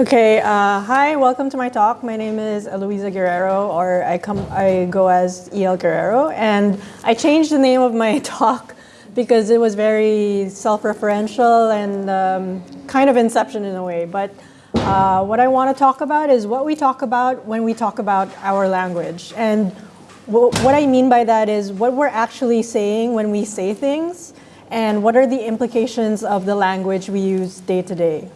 Okay, uh, hi, welcome to my talk. My name is Eloisa Guerrero, or I come, I go as EL Guerrero, and I changed the name of my talk because it was very self-referential and um, kind of inception in a way. But uh, what I want to talk about is what we talk about when we talk about our language. And what I mean by that is what we're actually saying when we say things, and what are the implications of the language we use day to day.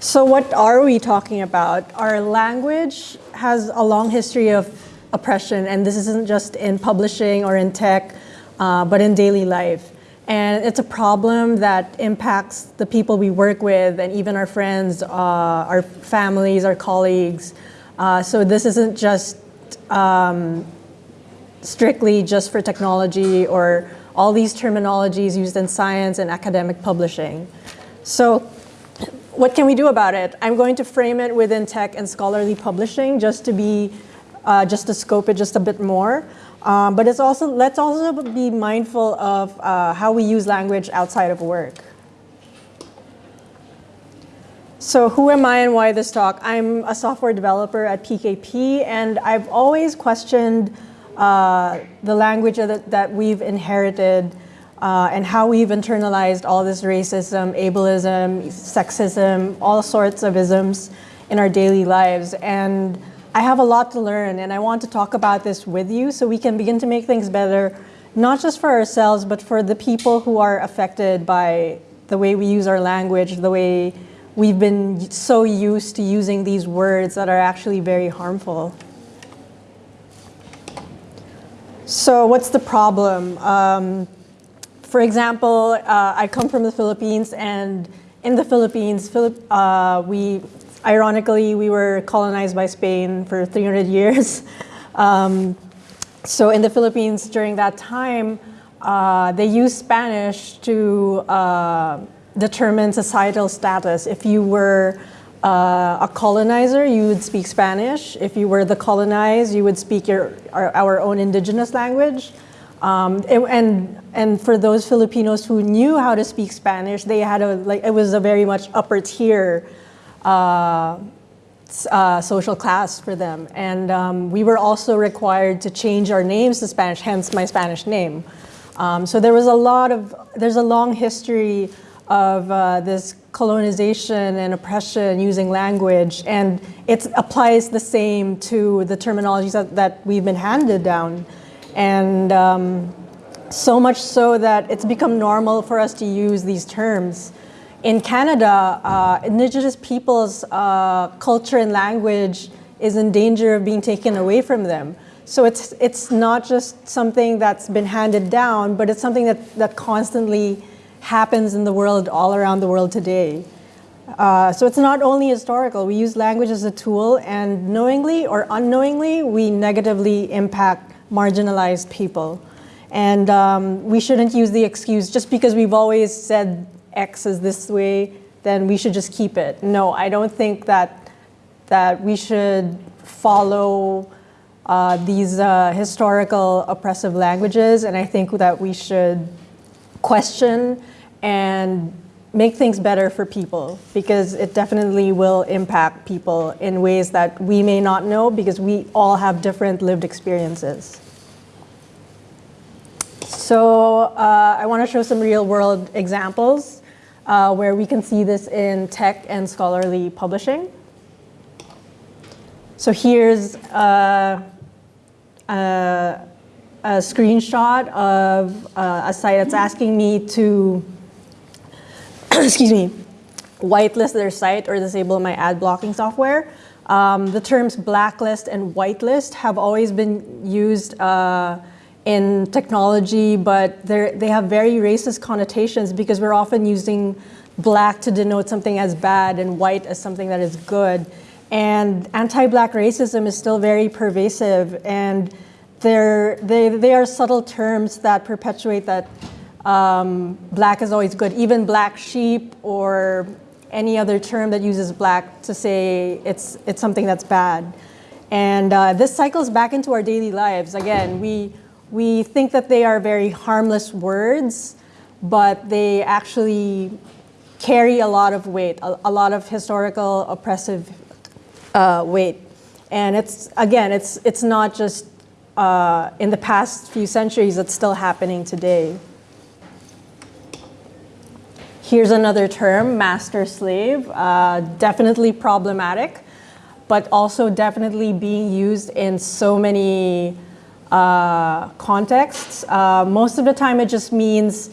So what are we talking about? Our language has a long history of oppression, and this isn't just in publishing or in tech, uh, but in daily life. And it's a problem that impacts the people we work with and even our friends, uh, our families, our colleagues. Uh, so this isn't just um, strictly just for technology or all these terminologies used in science and academic publishing. So what can we do about it? I'm going to frame it within tech and scholarly publishing just to be, uh, just to scope it just a bit more. Um, but it's also, let's also be mindful of uh, how we use language outside of work. So who am I and why this talk? I'm a software developer at PKP and I've always questioned uh, the language that, that we've inherited uh, and how we've internalized all this racism, ableism, sexism, all sorts of isms in our daily lives. And I have a lot to learn and I want to talk about this with you so we can begin to make things better, not just for ourselves, but for the people who are affected by the way we use our language, the way we've been so used to using these words that are actually very harmful. So what's the problem? Um, for example, uh, I come from the Philippines and in the Philippines, Philipp, uh, we, ironically, we were colonized by Spain for 300 years. Um, so in the Philippines during that time, uh, they used Spanish to uh, determine societal status. If you were uh, a colonizer, you would speak Spanish. If you were the colonized, you would speak your, our, our own indigenous language. Um, it, and and for those Filipinos who knew how to speak Spanish, they had a like it was a very much upper tier uh, uh, social class for them. And um, we were also required to change our names to Spanish, hence my Spanish name. Um, so there was a lot of there's a long history of uh, this colonization and oppression using language, and it applies the same to the terminologies that, that we've been handed down. And um, so much so that it's become normal for us to use these terms. In Canada, uh, Indigenous peoples' uh, culture and language is in danger of being taken away from them. So it's, it's not just something that's been handed down, but it's something that, that constantly happens in the world, all around the world today. Uh, so it's not only historical, we use language as a tool and knowingly or unknowingly, we negatively impact marginalized people. And um, we shouldn't use the excuse, just because we've always said X is this way, then we should just keep it. No, I don't think that, that we should follow uh, these uh, historical oppressive languages, and I think that we should question and make things better for people because it definitely will impact people in ways that we may not know because we all have different lived experiences. So uh, I want to show some real world examples uh, where we can see this in tech and scholarly publishing. So here's uh, a, a screenshot of uh, a site that's asking me to excuse me, whitelist their site or disable my ad blocking software. Um, the terms blacklist and whitelist have always been used uh, in technology, but they have very racist connotations because we're often using black to denote something as bad and white as something that is good. And anti-black racism is still very pervasive and they, they are subtle terms that perpetuate that um, black is always good. Even black sheep or any other term that uses black to say it's, it's something that's bad. And uh, this cycles back into our daily lives. Again, we, we think that they are very harmless words, but they actually carry a lot of weight, a, a lot of historical oppressive uh, weight. And it's, again, it's, it's not just uh, in the past few centuries, it's still happening today. Here's another term, master-slave, uh, definitely problematic, but also definitely being used in so many uh, contexts. Uh, most of the time it just means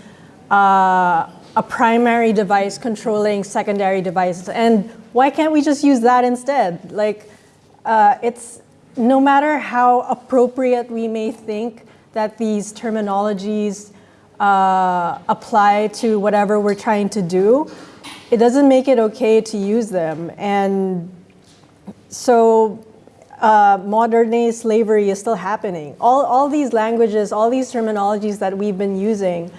uh, a primary device controlling secondary devices. And why can't we just use that instead? Like, uh, it's no matter how appropriate we may think that these terminologies uh, apply to whatever we're trying to do, it doesn't make it okay to use them. And so uh, modern day slavery is still happening. All, all these languages, all these terminologies that we've been using,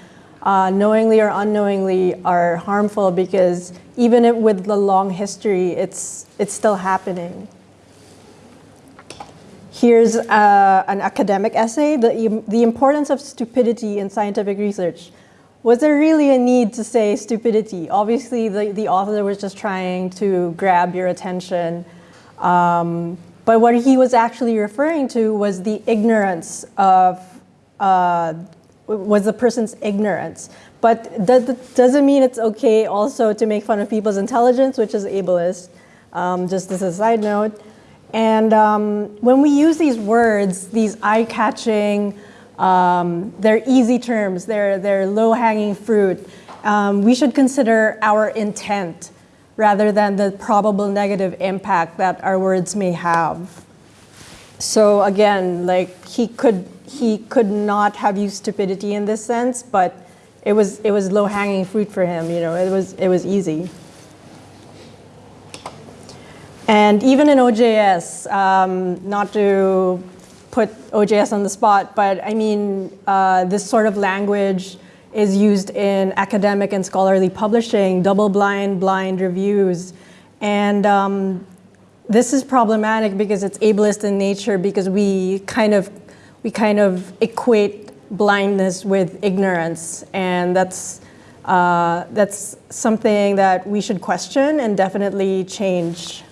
uh, knowingly or unknowingly, are harmful because even with the long history, it's, it's still happening. Here's uh, an academic essay, the, the importance of stupidity in scientific research. Was there really a need to say stupidity? Obviously, the, the author was just trying to grab your attention. Um, but what he was actually referring to was the ignorance of, uh, was the person's ignorance. But that doesn't mean it's okay also to make fun of people's intelligence, which is ableist, um, just as a side note. And um, when we use these words, these eye-catching, um, they're easy terms, they're, they're low-hanging fruit, um, we should consider our intent rather than the probable negative impact that our words may have. So again, like he could, he could not have used stupidity in this sense, but it was, it was low-hanging fruit for him, you know, it was, it was easy. And even in OJS, um, not to put OJS on the spot, but I mean, uh, this sort of language is used in academic and scholarly publishing, double-blind, blind reviews. And um, this is problematic because it's ableist in nature because we kind of, we kind of equate blindness with ignorance. And that's, uh, that's something that we should question and definitely change.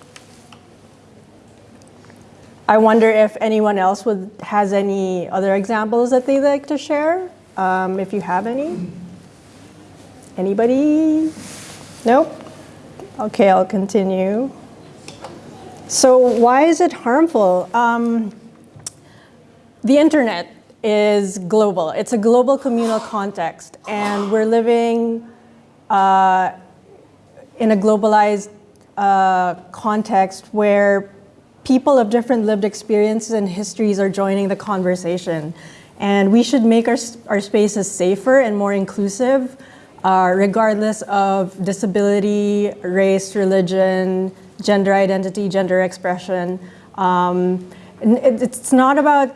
I wonder if anyone else would, has any other examples that they'd like to share, um, if you have any. Anybody? Nope? Okay, I'll continue. So why is it harmful? Um, the internet is global. It's a global communal context, and we're living uh, in a globalized uh, context where people of different lived experiences and histories are joining the conversation. And we should make our, our spaces safer and more inclusive, uh, regardless of disability, race, religion, gender identity, gender expression. Um, it, it's not about,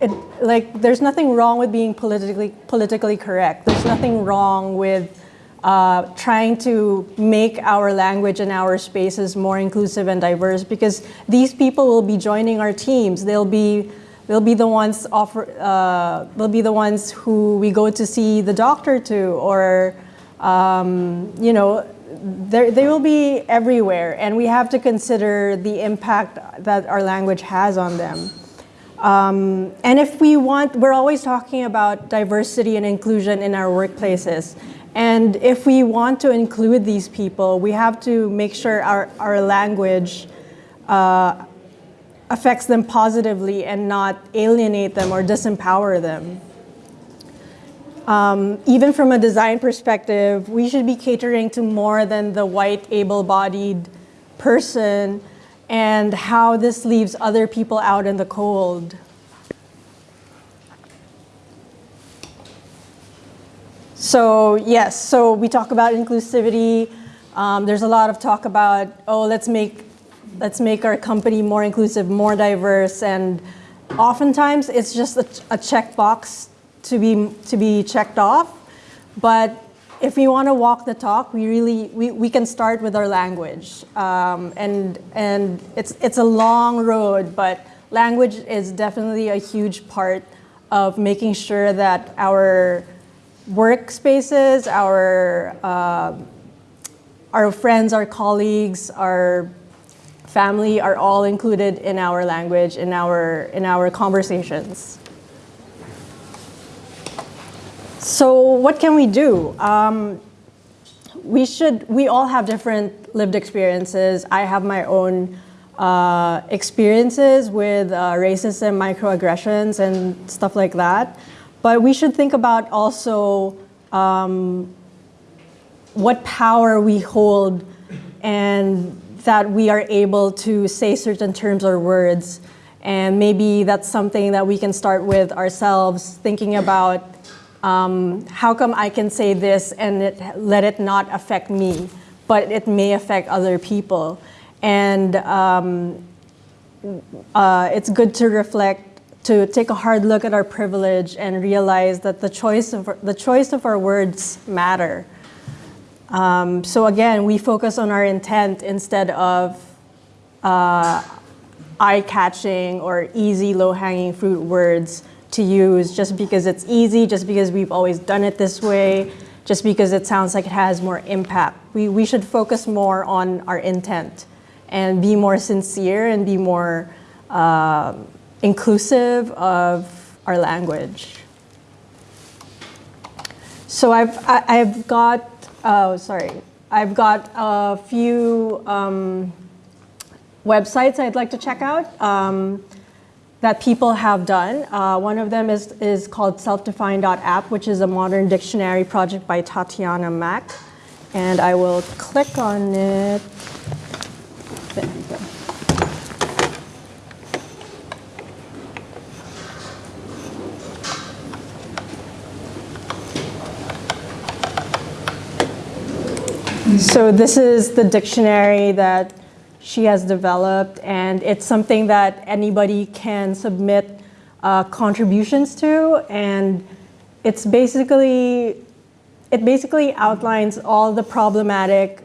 it, like, there's nothing wrong with being politically, politically correct. There's nothing wrong with uh, trying to make our language and our spaces more inclusive and diverse because these people will be joining our teams. They'll be they'll be the ones offer uh, they'll be the ones who we go to see the doctor to or um, you know they will be everywhere and we have to consider the impact that our language has on them. Um, and if we want, we're always talking about diversity and inclusion in our workplaces. And if we want to include these people, we have to make sure our, our language uh, affects them positively and not alienate them or disempower them. Um, even from a design perspective, we should be catering to more than the white, able-bodied person and how this leaves other people out in the cold. So yes, so we talk about inclusivity. Um, there's a lot of talk about, oh, let's make, let's make our company more inclusive, more diverse, and oftentimes it's just a, a checkbox to be, to be checked off. But if we want to walk the talk, we really, we, we can start with our language. Um, and and it's, it's a long road, but language is definitely a huge part of making sure that our workspaces, our, uh, our friends, our colleagues, our family are all included in our language, in our, in our conversations. So what can we do? Um, we should, we all have different lived experiences. I have my own uh, experiences with uh, racism, microaggressions, and stuff like that. But we should think about also um, what power we hold and that we are able to say certain terms or words. And maybe that's something that we can start with ourselves, thinking about um, how come I can say this and it, let it not affect me, but it may affect other people. And um, uh, it's good to reflect, to take a hard look at our privilege and realize that the choice of, the choice of our words matter. Um, so again, we focus on our intent instead of uh, eye-catching or easy, low-hanging fruit words to use just because it's easy, just because we've always done it this way, just because it sounds like it has more impact. We, we should focus more on our intent and be more sincere and be more uh, inclusive of our language. So I've, I, have i have got Oh, sorry. I've got a few um, websites I'd like to check out um, that people have done. Uh, one of them is, is called selfdefined.app, which is a modern dictionary project by Tatiana Mac. And I will click on it. There go. So this is the dictionary that she has developed, and it's something that anybody can submit uh, contributions to, and it's basically, it basically outlines all the problematic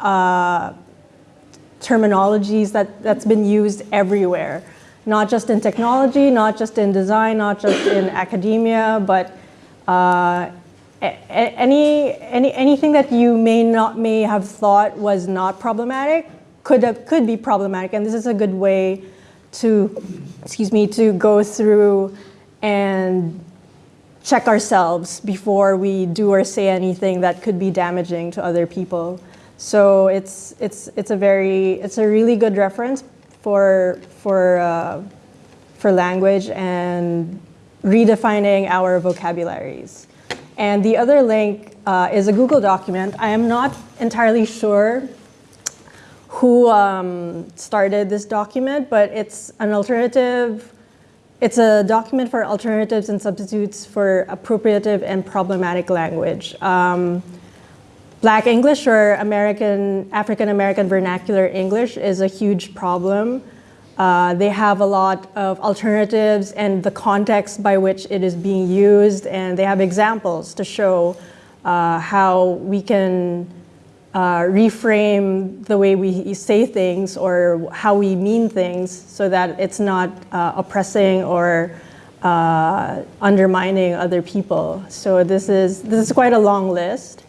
uh, terminologies that, that's been used everywhere, not just in technology, not just in design, not just in academia, but uh, any, any, anything that you may not may have thought was not problematic could, have, could be problematic. And this is a good way to, excuse me, to go through and check ourselves before we do or say anything that could be damaging to other people. So it's, it's, it's a very, it's a really good reference for, for, uh, for language and redefining our vocabularies. And the other link uh, is a Google document. I am not entirely sure who um, started this document, but it's an alternative, it's a document for alternatives and substitutes for appropriative and problematic language. Um, Black English or American, African American vernacular English is a huge problem. Uh, they have a lot of alternatives and the context by which it is being used, and they have examples to show uh, how we can uh, reframe the way we say things or how we mean things so that it's not uh, oppressing or uh, undermining other people. So this is, this is quite a long list.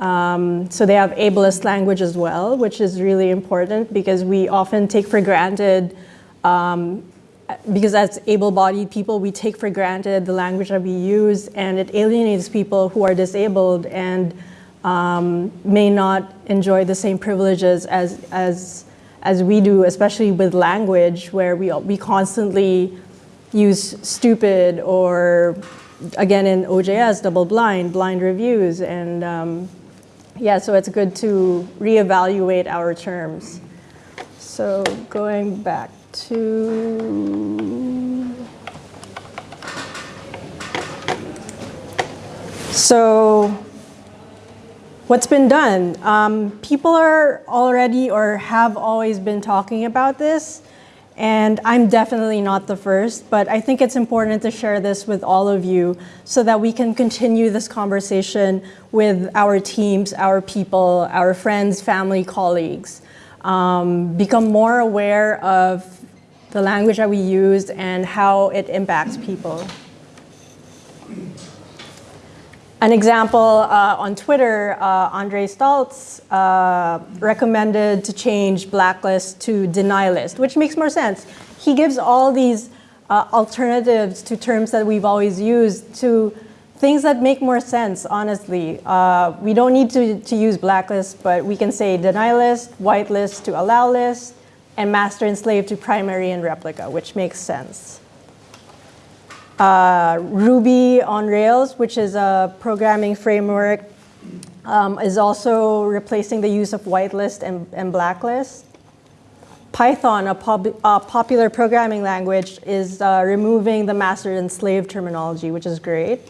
Um, so they have ableist language as well, which is really important because we often take for granted, um, because as able-bodied people, we take for granted the language that we use and it alienates people who are disabled and um, may not enjoy the same privileges as, as, as we do, especially with language where we, we constantly use stupid or again in OJS, double blind, blind reviews, and um, yeah, so it's good to reevaluate our terms. So going back to, so what's been done? Um, people are already or have always been talking about this. And I'm definitely not the first, but I think it's important to share this with all of you so that we can continue this conversation with our teams, our people, our friends, family, colleagues. Um, become more aware of the language that we use and how it impacts people. An example uh, on Twitter, uh, Andre Staltz uh, recommended to change blacklist to deny list, which makes more sense. He gives all these uh, alternatives to terms that we've always used to things that make more sense, honestly. Uh, we don't need to, to use blacklist, but we can say deny list, whitelist to allow list, and master and slave to primary and replica, which makes sense. Uh, Ruby on Rails, which is a programming framework, um, is also replacing the use of whitelist and, and blacklist. Python, a, a, popular programming language, is uh, removing the master and slave terminology, which is great.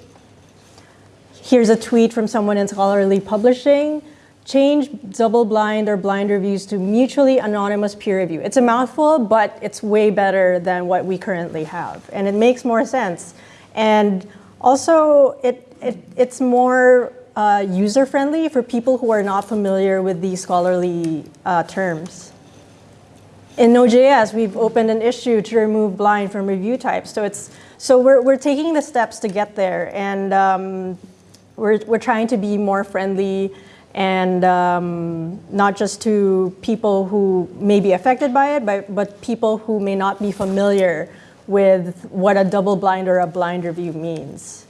Here's a tweet from someone in scholarly publishing. Change double-blind or blind reviews to mutually anonymous peer review. It's a mouthful, but it's way better than what we currently have. And it makes more sense. And also, it, it it's more uh, user-friendly for people who are not familiar with these scholarly uh, terms. In OJS, we've opened an issue to remove blind from review types. So it's so we're, we're taking the steps to get there. And um, we're, we're trying to be more friendly and um, not just to people who may be affected by it, but, but people who may not be familiar with what a double blind or a blind review means.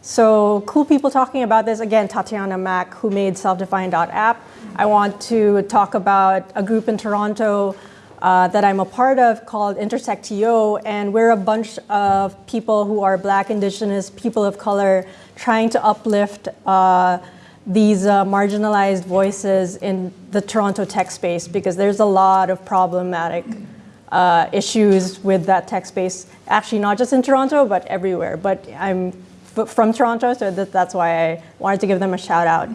So cool people talking about this, again, Tatiana Mac, who made self-defined.app. I want to talk about a group in Toronto uh, that I'm a part of called Intersectio, and we're a bunch of people who are Black, Indigenous, people of color, trying to uplift uh, these uh, marginalized voices in the Toronto tech space because there's a lot of problematic uh, issues with that tech space. Actually, not just in Toronto, but everywhere. But I'm from Toronto, so that, that's why I wanted to give them a shout out.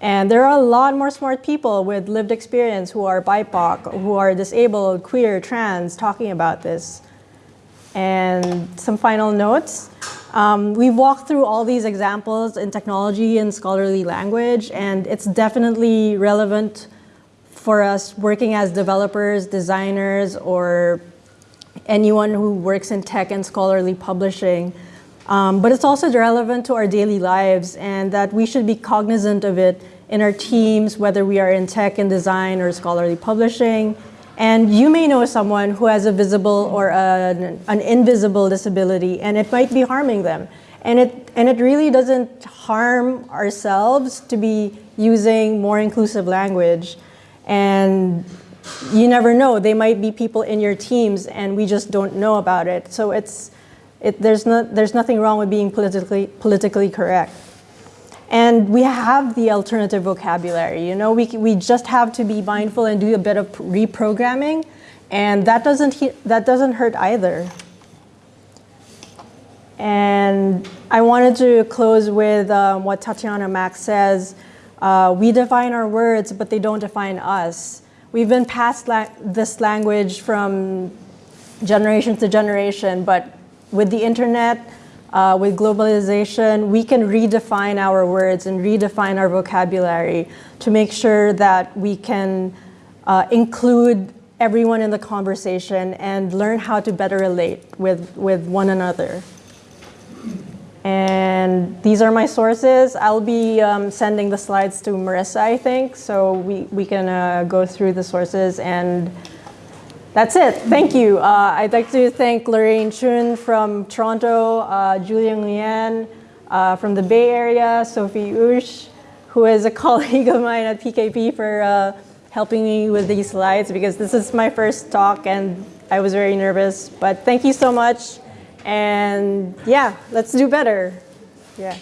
And there are a lot more smart people with lived experience who are BIPOC, who are disabled, queer, trans, talking about this. And some final notes. Um, we've walked through all these examples in technology and scholarly language, and it's definitely relevant for us working as developers, designers, or anyone who works in tech and scholarly publishing. Um, but it's also relevant to our daily lives and that we should be cognizant of it in our teams, whether we are in tech and design or scholarly publishing, and you may know someone who has a visible or an, an, invisible disability and it might be harming them. And it, and it really doesn't harm ourselves to be using more inclusive language. And you never know, they might be people in your teams and we just don't know about it. So it's, it, there's, not, there's nothing wrong with being politically, politically correct. And we have the alternative vocabulary, you know, we, we just have to be mindful and do a bit of reprogramming and that doesn't, that doesn't hurt either. And I wanted to close with um, what Tatiana Mac says, uh, we define our words, but they don't define us. We've been passed la this language from generation to generation, but with the internet, uh, with globalization, we can redefine our words and redefine our vocabulary to make sure that we can uh, include everyone in the conversation and learn how to better relate with, with one another. And these are my sources. I'll be um, sending the slides to Marissa, I think, so we, we can uh, go through the sources and that's it. Thank you. Uh, I'd like to thank Lorraine Chun from Toronto, uh, Julian Lian uh, from the Bay Area, Sophie Ush, who is a colleague of mine at PKP for uh, helping me with these slides because this is my first talk and I was very nervous. But thank you so much. And yeah, let's do better. Yeah.